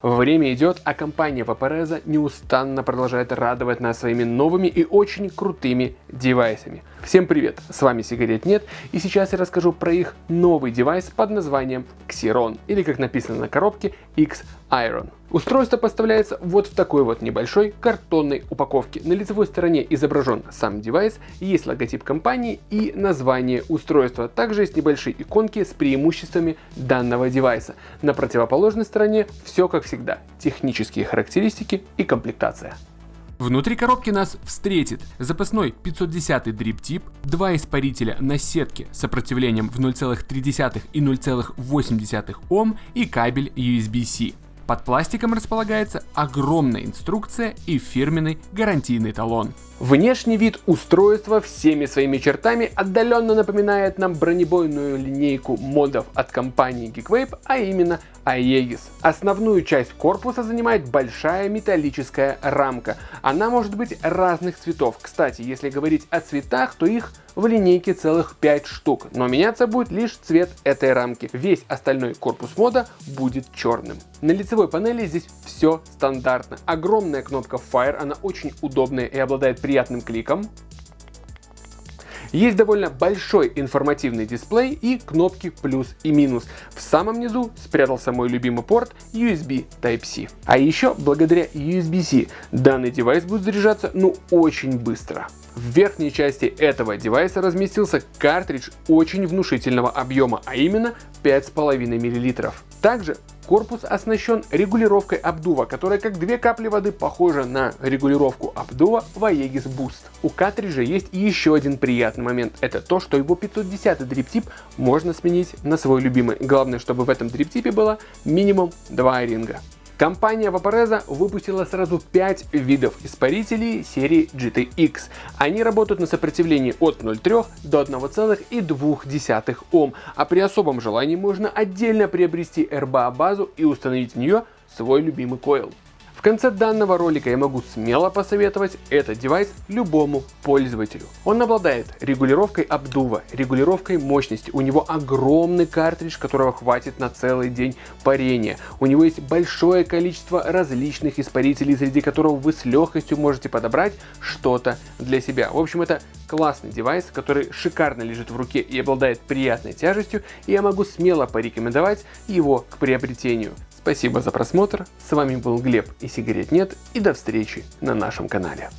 Время идет, а компания Vaporeza неустанно продолжает радовать нас своими новыми и очень крутыми девайсами. Всем привет, с вами Сигарет Нет, и сейчас я расскажу про их новый девайс под названием Xeron, или как написано на коробке X Iron. Устройство поставляется вот в такой вот небольшой картонной упаковке. На лицевой стороне изображен сам девайс, есть логотип компании и название устройства. Также есть небольшие иконки с преимуществами данного девайса. На противоположной стороне все как всегда, технические характеристики и комплектация. Внутри коробки нас встретит запасной 510 дрип два испарителя на сетке с сопротивлением в 0,3 и 0,8 Ом и кабель USB-C. Под пластиком располагается огромная инструкция и фирменный гарантийный талон. Внешний вид устройства всеми своими чертами отдаленно напоминает нам бронебойную линейку модов от компании Geekvape, а именно Aegis. Основную часть корпуса занимает большая металлическая рамка. Она может быть разных цветов. Кстати, если говорить о цветах, то их в линейке целых 5 штук, но меняться будет лишь цвет этой рамки. Весь остальной корпус мода будет черным. На лицевой панели здесь все стандартно. Огромная кнопка Fire, она очень удобная и обладает приятным кликом. Есть довольно большой информативный дисплей и кнопки плюс и минус. В самом низу спрятался мой любимый порт USB Type-C. А еще благодаря USB-C данный девайс будет заряжаться ну очень быстро. В верхней части этого девайса разместился картридж очень внушительного объема, а именно 5,5 мл. Также Корпус оснащен регулировкой обдува, которая как две капли воды похожа на регулировку обдува в Aegis Boost. У картриджа есть еще один приятный момент. Это то, что его 510 дриптип можно сменить на свой любимый. Главное, чтобы в этом дриптипе было минимум 2 ринга. Компания Vaporeza выпустила сразу 5 видов испарителей серии GTX. Они работают на сопротивлении от 0,3 до 1,2 Ом, а при особом желании можно отдельно приобрести RBA базу и установить в нее свой любимый койл. Конце данного ролика я могу смело посоветовать этот девайс любому пользователю. Он обладает регулировкой обдува, регулировкой мощности, у него огромный картридж, которого хватит на целый день парения. У него есть большое количество различных испарителей, среди которых вы с легкостью можете подобрать что-то для себя. В общем, это классный девайс, который шикарно лежит в руке и обладает приятной тяжестью, и я могу смело порекомендовать его к приобретению. Спасибо за просмотр, с вами был Глеб и сигарет нет, и до встречи на нашем канале.